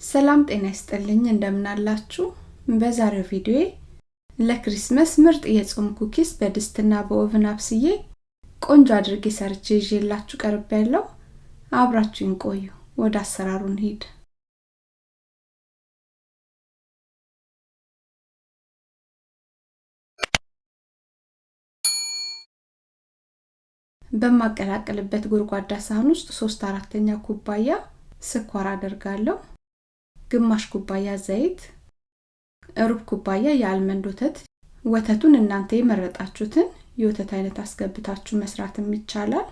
ሰላም ጤና ይስጥልኝ። እንደምናላችሁ? በዛሬው ቪዲዮ ለክሪስመስ ምርጥ የጾም ኩኪስ በድስትና በኦቭን አብስዬ ቆንጆ አድርጌ ሰርቼ ይዤላችሁ ቀርብ ያለው አብራችሁን ቆዩ። ወደ አሰራሩ እንሂድ። በማቀላቀልበት ጎድጓዳ ሳህን ውስጥ ሶስት አራተኛ ኩባያ ስኳር አደርጋለሁ ግማሽ ኩባያ ዘይት ሩብ ኩባያ የአልመንድ ወተት። ወተቱን እናንተ የመረጣችሁትን የወተት አይነት አስገብታችሁ መስራትም ይቻላል።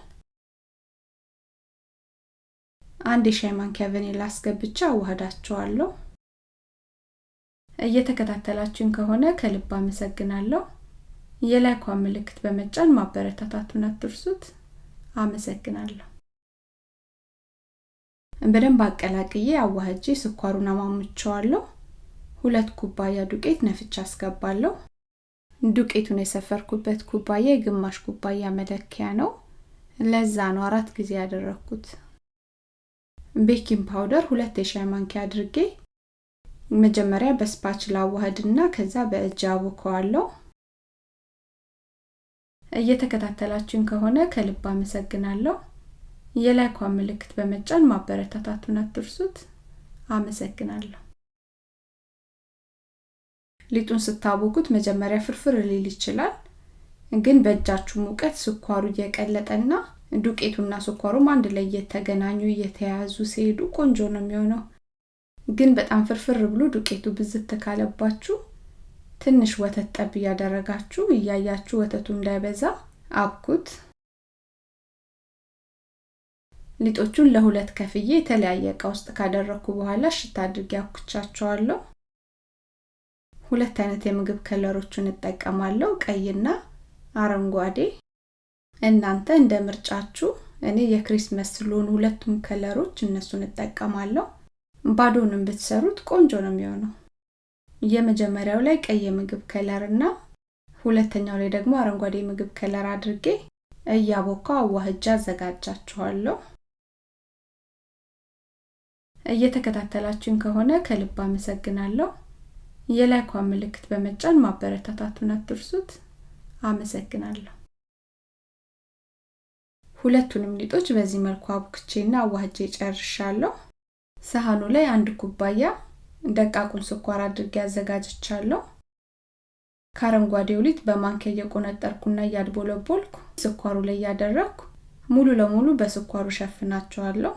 አንድ የሻይ ማንኪያ ቫኒላ አስገብቻ አዋህዳቸዋለሁ እየተከታተላችሁን ከሆነ ከልብ አመሰግናለሁ። የላይኳን ምልክት በመጫን ማበረታታቱን አትርሱት። አመሰግናለሁ በደንብ አቀላቅዬ አዋህጄ ስኳሩን አማምቸዋለሁ ሁለት ኩባያ ዱቄት ነፍቻ አስገባለሁ። ዱቄቱን የሰፈርኩበት ኩባያ የግማሽ ኩባያ መለኪያ ነው። ለዛ ነው አራት ጊዜ ያደረግኩት baking powder ሁለት የሻይ ማንኪያ አድርጌ መጀመሪያ በ spatula አዋህድና ከዛ በእጅ አቦከዋለሁ። እየተከታተላችሁን ከሆነ ከልብ አመሰግናለሁ የላይኳን ምልክት በመጫን ማበረታታቱን አትርሱት። አመሰግናለሁ። ሊጡን ስታቦኩት መጀመሪያ ፍርፍር ሊል ይችላል ግን በእጃችሁ ሙቀት ስኳሩ እየቀለጠና ዱቄቱና ስኳሩም አንድ ላይ እየተገናኙ እየተያያዙ ሲሄዱ ቆንጆ ነው የሚሆነው። ግን በጣም ፍርፍር ብሎ ዱቄቱ ብዝት ካለባችሁ ትንሽ ወተት ጠብ እያደረጋችሁ እያያችሁ ወተቱ እንዳይበዛ አብኩት ሊጦቹን ለሁለት ከፍዬ የተለያየ እቃ ውስጥ ካደረግኩ በኋላ ሽታ አድርጌ አኩቻቸዋለሁ ሁለት አይነት የምግብ ከለሮችን እጠቀማለሁ። ቀይና አረንጓዴ። እናንተ እንደ ምርጫችሁ እኔ የክሪስመስ ስለሆኑ ሁለቱም ከለሮች እነሱን እጠቀማለሁ። ባዶንም ብትሰሩት ቆንጆ ነው የሚሆነው። የመጀመሪያው ላይ ቀይ የምግብ color እና ሁለተኛው ላይ ደግሞ አረንጓዴ ምግብ color አድርጌ እያቦካው አዋህጄ አዘጋጃቸዋለሁ እየተከታተላችሁን ከሆነ ከልብ አመሰግናለሁ። የላይኳን ምልክት በመጫን ማበረታታቱን አትርሱት። አመሰግናለሁ። ሁለቱንም ሊጦች በዚህ መልኩ አቡክቼና አዋህጄ ጨርሻለሁ። ሳህኑ ላይ አንድ ኩባያ ደቃቁን ስኳር አድርጌ አዘጋጅቻለሁ። ከአረንጓዴው ሊጥ በማንኪያ እየቆነጠርኩና እያድቦለቦልኩ ስኳሩ ላይ እያደረግኩ ሙሉ ለሙሉ በስኳሩ ሸፍናቸዋለሁ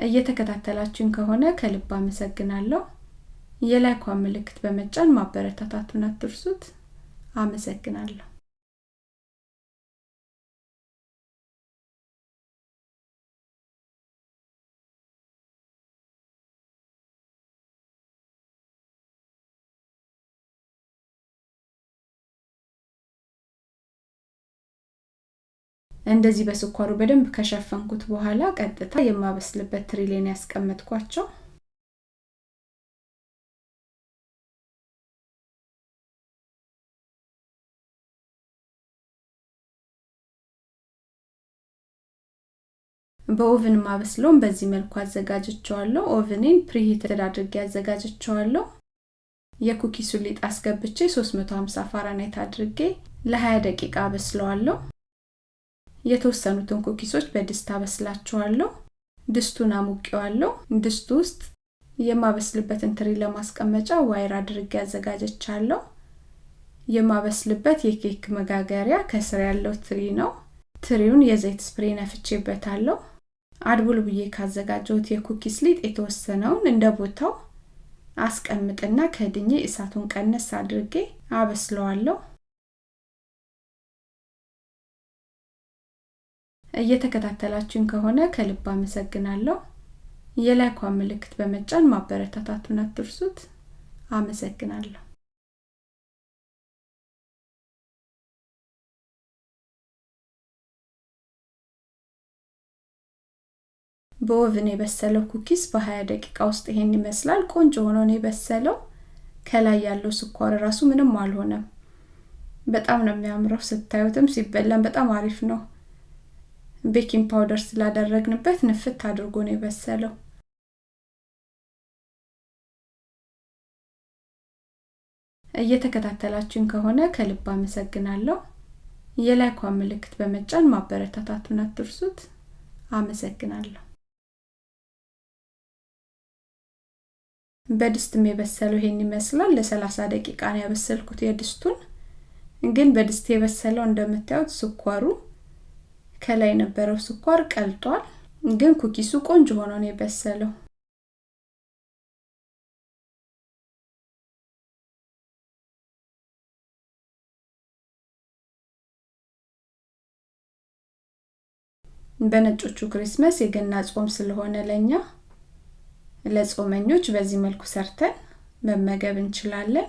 እየተከታተላችሁን ከሆነ ከልብ አመሰግናለሁ። የላይኳን ምልክት በመጫን ማበረታታቱን አትርሱት። አመሰግናለሁ እንደዚህ በስኳሩ በደንብ ከሸፈንኩት በኋላ ቀጥታ የማበስልበት ትሪ ላይ ነው ያስቀመጥኳቸው። በ oven ማበስለውን በዚህ መልኩ አዘጋጅቸዋለሁ ኦቭኔን preheated አድርጌ አዘጋጅቸዋለሁ የኩኪሱ ሊጥ አስገብቼ 350 ፋራናይት አድርጌ ለ20 ደቂቃ አበስለዋለሁ የተወሰኑትን ኩኪሶች በድስት አበስላቸዋለሁ ድስቱን አሙቄዋለሁ ድስቱ ውስጥ የማበስልበትን ትሪ ለማስቀመጫ wire አድርጌ አዘጋጅቻለሁ። የማበስልበት የኬክ መጋገሪያ ከስር ያለው ትሪ ነው። ትሪውን የዘይት spray ነፍቼበታለሁ። አድቡል ብዬ ካዘጋጀሁት የ cookies ሊጥ የተወሰነውን እንደ ቦታው አስቀምጥና ከድኜ እሳቱን ቀነስ አድርጌ አበስለዋለሁ እየተከታተላችሁን ከሆነ ከልብ አመሰግናለሁ የላይኳን ምልክት በመጫን ማበረታታቱን አትርሱት አመሰግናለሁ በ oven የበሰለው cookies በ20 ደቂቃ ውስጥ ይሄን ይመስላል ቆንጆ ሆኖ ነው የበሰለው ከላይ ያለው ስኳር ራሱ ምንም አልሆነም። በጣም ነው የሚያምረው። ስታዩትም ሲበላም በጣም አሪፍ ነው። baking powder ስላደረግንበት ንፍት አድርጎ ነው የበሰለው። እየተከታተላችሁን ከሆነ ከልብ አመሰግናለሁ። የላይኳን ምልክት በመጫን ማበረታታቱን አትርሱት። አመሰግናለሁ። በድስትም የበሰለው ይሄን ይመስላል። ለሰላሳ ደቂቃ ነው ያበሰልኩት የድስቱን። ግን በድስት የበሰለው እንደምታዩት ስኳሩ ከላይ የነበረው ስኳር ቀልጧል። ግን ኩኪሱ ቆንጆ ሆኖ ነው የበሰለው። በነጮቹ ክሪስመስ የገና ጾም ስለሆነ ለኛ ለጾመኞች በዚህ መልኩ ሰርተን መመገብ እንችላለን።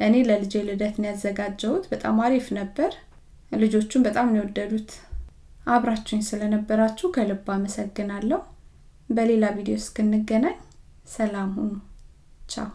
እኔ ለልጄ ልደት ነው ያዘጋጀሁት። በጣም አሪፍ ነበር። ልጆቹም በጣም ነው የወደዱት። አብራችሁኝ ስለነበራችሁ ከልብ አመሰግናለሁ። በሌላ ቪዲዮ እስክንገናኝ ሰላም ሁኑ። ቻው